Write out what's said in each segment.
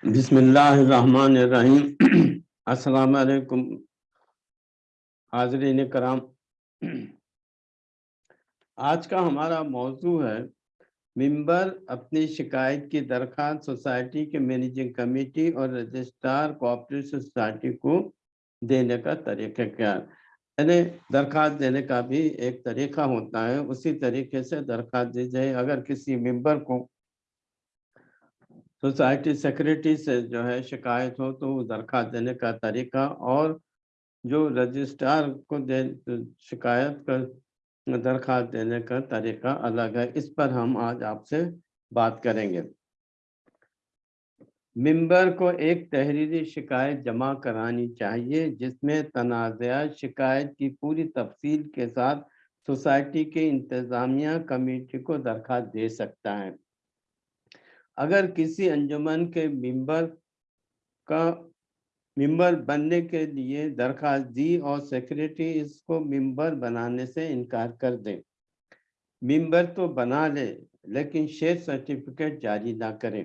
अस्सलाम वालेकुम हाजरीन कराम। आज का हमारा मौजू है मिंबर अपनी शिकायत की दरखास्त सोसाइटी के मैनेजिंग कमेटी और रजिस्ट्रार कोऑपरेटिव सोसाइटी को देने का तरीका क्या यानी दरखास्त देने का भी एक तरीका होता है। उसी तरीके से दरखास्त दी जाए। अगर किसी मेंबर को सोसाइटी सेक्रेटरी से जो है शिकायत हो तो दरखास्त देने का तरीका और जो रजिस्ट्रार को दे, शिकायत का दरखास्त देने का तरीका अलग है। इस पर हम आज आपसे बात करेंगे। मेंबर को एक तहरीरी शिकायत जमा करानी चाहिए, जिसमें तनाज़ा शिकायत की पूरी तफसील के साथ सोसाइटी के इंतज़ामिया कमेटी को दरखास्त दे सकता है। अगर किसी अंजुमन के मेंबर का, मेंबर बनने के लिए दरखास्त दी और सेक्रेटरी इसको मेंबर बनाने से इनकार कर दे। मेंबर तो बना ले, लेकिन शेयर सर्टिफिकेट जारी ना करें।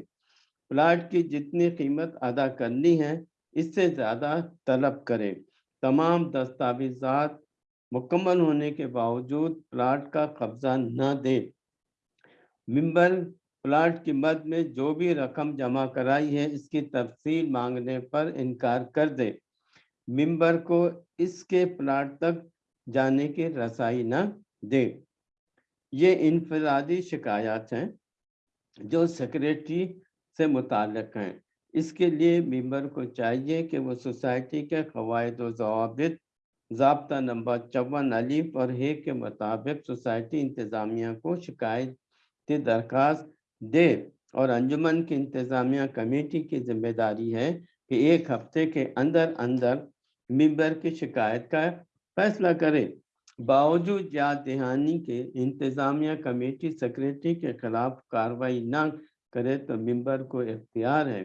प्लाट की जितनी कीमत अदा करनी है, इससे ज़्यादा तलब करें। तमाम दस्तावेजात मुकम्मल होने के बावजूद प्लाट का कब्जा न दे। मेंबर प्लाट की मद में जो भी रकम जमा कराई है, इसकी तफसील मांगने पर इनकार कर दे। मेंबर को इसके प्लाट तक जाने की रसाई न दे। ये इनफरादी शिकायत हैं, जो सेक्रेटरी से मुतक हैं। इसके लिए मेंबर को चाहिए कि वो सोसाइटी के कवायद जवाबित, जबता नंबर चौवन अलीफ और हे के मुताबिक सोसाइटी इंतज़ामिया को शिकायत की दरख्वास्त दे और अंजुमन की इंतज़ामिया कमेटी की ज़िम्मेदारी है कि एक हफ़्ते के अंदर अंदर मेंबर की शिकायत का फैसला करे। बावजूद याद दहानी के इंतज़ामिया कमेटी सेक्रेटरी के खिलाफ कार्रवाई न करे तो मेंबर को इख्तियार है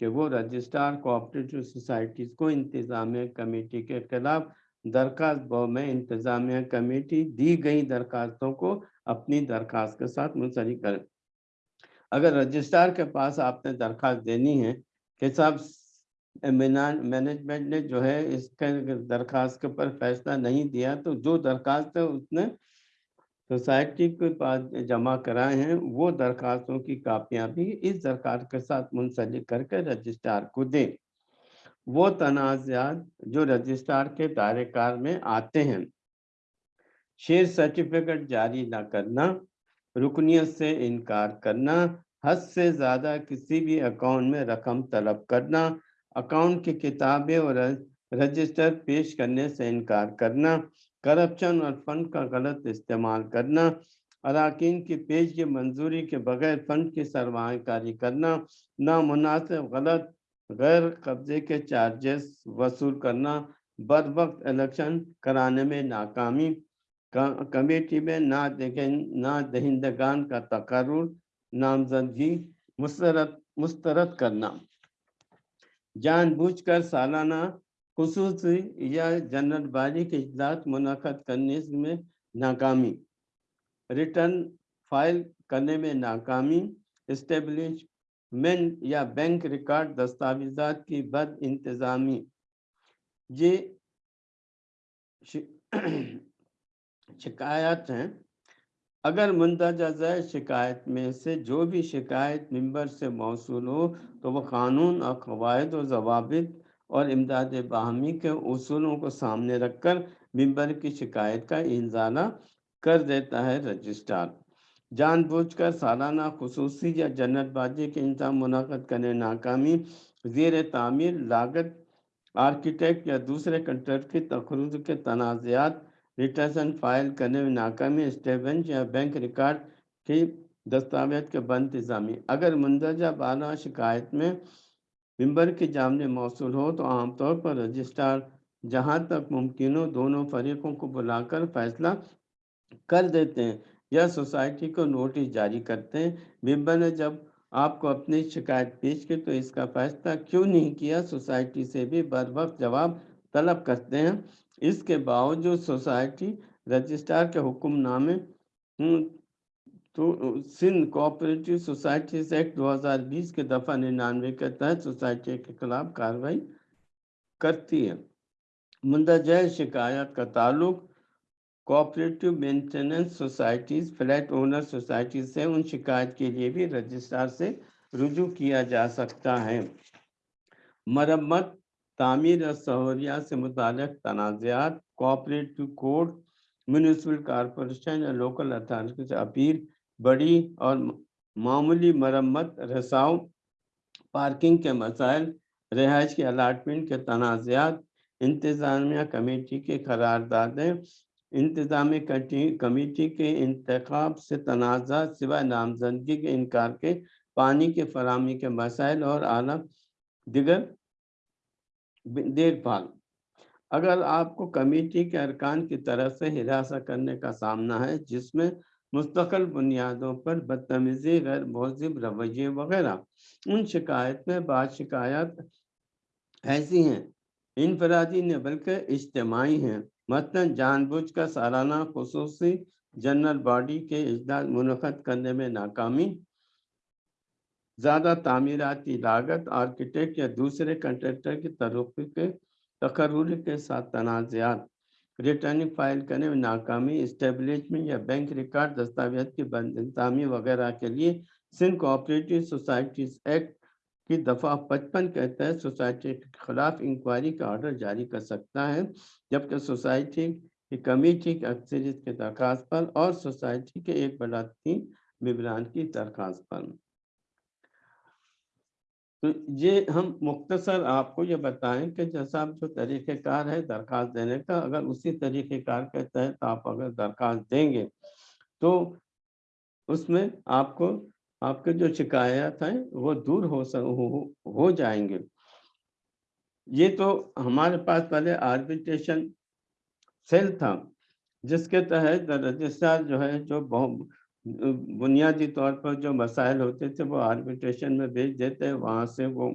कि वो रजिस्ट्रार कोऑपरेटिव सोसाइटीज़ को इंतज़ामिया कमेटी के खिलाफ दरखास्त में इंतज़ामिया कमेटी दी गई दरखास्तों को अपनी दरखास्त के साथ मुंसलिक करें। अगर रजिस्ट्रार के पास आपने दरख्वास्त देनी है, कि साहब मैनेजमेंट ने जो है इसके दरख्वास्त के ऊपर फैसला नहीं दिया तो जो दरख्वास्त है उसने सोसाइटी के पास जमा कराए हैं, वो दरखास्तों की कापियाँ भी इस दरखास्त के साथ मुंसलिक करके रजिस्ट्रार को दें। वो तनाज़ात जो रजिस्ट्रार के दायरेकार में आते हैं, शेयर सर्टिफिकेट जारी ना करना रुकनीत से इनकार करना, हद से ज़्यादा किसी भी अकाउंट में रकम तलब करना, अकाउंट की किताबें और रजिस्टर पेश करने से इनकार करना, करप्शन और फंड का गलत इस्तेमाल करना, अरकान की पेश की मंजूरी के बगैर फंड की सरमाकारी करना, नामुनासिब गलत, गैर कब्जे के चार्जेस वसूल करना बर वक्त इलेक्शन कराने में नाकामी कमेटी में ना देखें, ना दहिंदगान का तकर नामजदगी, मुस्तरद मुस्तरद करना। जानबूझकर सालाना खसूस या जनरल बारी के इजलास मुनद करने में नाकामी। रिटर्न फ़ाइल करने में नाकामी। इस्टेब्लिशमेंट या बैंक रिकॉर्ड दस्तावेजात की बद इंतज़ामी ये शिकायत हैं। अगर मंदजा शिकायत में से, जो भी शिकायत मेंबर से मौसू हो तो वह कानून और कवायद और जवाब और इमदाद बाहमी के असूलों को सामने रखकर मेंबर की शिकायत का इंजाला कर देता है रजिस्ट्रार। जानबूझकर सालाना खसूसी या जन्नतबाजी के इंतज़ाम मुनद करने नाकामी जेर तामीर लागत आर्किटेक्ट या दूसरे कंट्रैक्ट की तखरुज के तनाज़ात रिटर्न फ़ाइल करने में नाकामी स्टेबेंच या बैंक रिकॉर्ड की दस्तावेज़ के बंद इंतजामी। अगर मंदरजा बाला शिकायत में मेंबर की जामने मौसू हो तो आमतौर पर रजिस्ट्रार जहाँ तक मुमकिन हो दोनों फरीकों को बुलाकर फैसला कर देते हैं या सोसाइटी को नोटिस जारी करते हैं। मेंबर ने जब आपको अपनी शिकायत पेश की तो इसका फैसला क्यों नहीं किया? सोसाइटी से भी बर वक्त जवाब तलब करते हैं। इसके बावजूद सोसाइटी रजिस्ट्रार के हुक्मनामे तो सिंध कोऑपरेटिव सोसाइटीज एक्ट 2020 के दफ़ा निन्यानवे के तहत सोसाइटी के खिलाफ कार्रवाई करती है। मुंदजय शिकायत का ताल्लुक cooperative maintenance societies, flat owner society से उन शिकायत के लिए भी रजिस्ट्रार से रुजू किया जा सकता है। मरम्मत तामीर और सहूलियात से मुतक तनाज़ात कोऑपरेटिव कोड, म्यूनसिपल कॉरपोरेशन या लोकल अथॉरिटी से अपील, बड़ी और मामूली मरम्मत, रसाव, पार्किंग के मसाइल रिहाइश के अलाटमेंट के तनाज़ात इंतज़ामिया कमेटी के करारदादें, इंतज़ामी कमेटी के इंतखब से तनाज़ा सिवाय नामजदगी के इनकार के पानी के फरामी के मसाइल और आला दिगर देखभाल। अगर आपको कमेटी के अरकान की तरफ़ से हिरासा करने का सामना है, जिसमें मुस्तकिल बुनियादों पर बदतमीजी, गैर महजिब रवैये वगैरह, उन शिकायत में बाद शिकायत ऐसी हैं। इनफरादी ने बल्कि इज्तमाही हैं। मतन जानबूझ कर सालाना खसूसी जनरल बॉडी के इजलास मुनद करने में नाकामी ज़्यादा तामीराती लागत आर्किटेक्ट या दूसरे कंट्रेक्टर की तरफ़ के तकरूर के साथ तनाज़ात रिटर्निंग फ़ाइल करने में नाकामी इस्टेबलिशमेंट या बैंक रिकॉर्ड दस्तावेज़ की बंदमी वगैरह के लिए सिंध कोऑपरेटिव सोसाइटीज एक्ट की दफ़ा पचपन के तहत सोसाइटी के खिलाफ इंक्वायरी का ऑर्डर जारी कर सकता है, जबकि सोसाइटी की कमेटी की अक्सरियत के दरख्वास्त पर और सोसाइटी के एक बड़ा तीन मेबरान की दरख्वास्त पर। तो ये हम मुख्तसर आपको ये बताएँ कि जैसा आप जो तरीक़ेकार है दरख्वास्त देने का अगर उसी तरीक़ेकार के तहत आप अगर दरख्वास्त देंगे तो उसमें आपको आपके जो शिकायत हैं वो दूर हो सक हो, हो जाएँगे। ये तो हमारे पास पहले आर्बिट्रेशन सेल था जिसके तहत रजिस्ट्रार जो है जो बहुत बुनियादी तौर पर जो मसाइल होते थे, वो आर्बिट्रेशन में भेज देते वहाँ से वो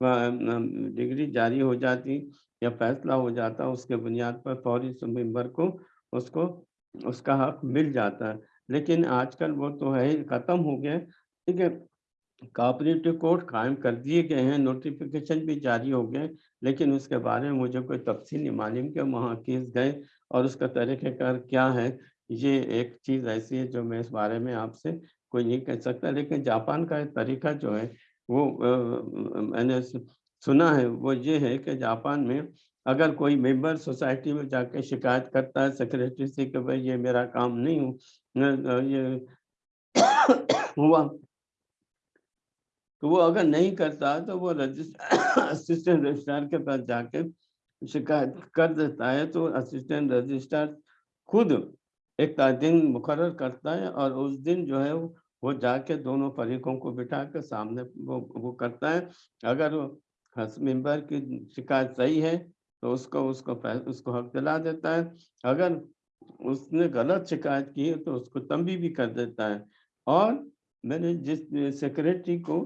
डिग्री जारी हो जाती या फैसला हो जाता, उसके बुनियाद पर फौरी मेंबर को उसको, उसका हक मिल जाता है। लेकिन आजकल वो तो है ही, ख़त्म हो गया। ठीक है, कॉपरेटिव कोर्ट कायम कर दिए गए हैं, नोटिफिकेशन भी जारी हो गए, लेकिन उसके बारे में मुझे कोई तफसी नहीं मालूम कि वहाँ केस गए और उसका तरीक़ेकार क्या है। ये एक चीज़ ऐसी है जो मैं इस बारे में आपसे कोई नहीं कह सकता, लेकिन जापान का तरीका जो है, वो मैंने सुना है, वो ये है कि जापान में अगर कोई मेंबर सोसाइटी में जाके शिकायत करता है सेक्रेटरी से कि भाई ये मेरा काम नहीं हूँ ये हुआ तो वो अगर नहीं करता तो वो रजिस्टर असिस्टेंट रजिस्ट्रार के पास जाके शिकायत कर देता है तो असिस्टेंट रजिस्ट्रार खुद एक दिन मुकर करता है और उस दिन जो है वो जाके दोनों फरीकों को बिठा के सामने वो वो करता है। अगर वो मेंबर की शिकायत सही है तो उसको उसको उसको हक दिला देता है। अगर उसने गलत शिकायत की है तो उसको तंबी भी कर देता है। और मैंने जिस सेक्रेटरी को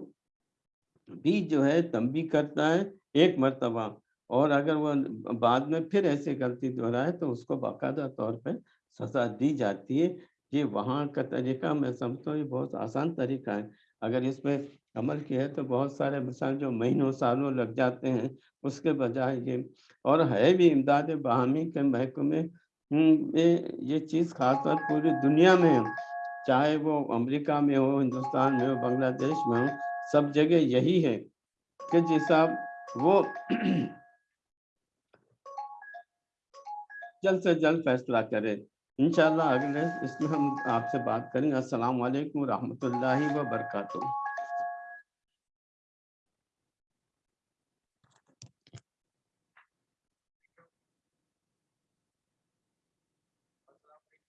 भी जो है तंबी करता है, एक मरतबा, और अगर वो बाद में फिर ऐसी गलती दोहराए तो उसको बाकायदा तौर पर सजा दी जाती है। ये वहाँ का तरीका मैं समझता हूँ ये बहुत आसान तरीका है। अगर इस पर अमल किया है तो बहुत सारे मिसाल जो महीनों सालों लग जाते हैं उसके बजाय ये और है भी इमदाद बहामी के महकमे हम्म, में ये चीज़ खासतौर पूरी दुनिया में चाहे वो अमेरिका में हो हिंदुस्तान में हो बांग्लादेश में हो सब जगह यही है कि जिस वो जल्द से जल्द फैसला करे। इंशाल्लाह अगले इसमें हम आपसे बात करेंगे। अस्सलाम वालेकुम रहमतुल्लाहि व बरकातुहू